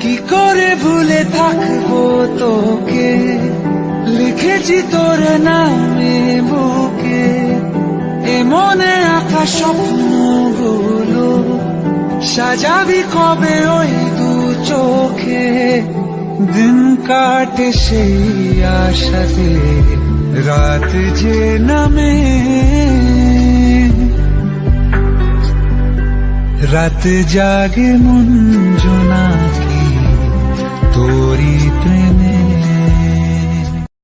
কী করে ভুলে থাকব তোকে? লিখেছি তোর নামে বুকে। এ মনে আঁকা স্বপ্নগুলো সাজাবি কবে ওই দু চোখে? দিন কাটে সেই আশাতে, রাত যে নামে। রাত জাগে মন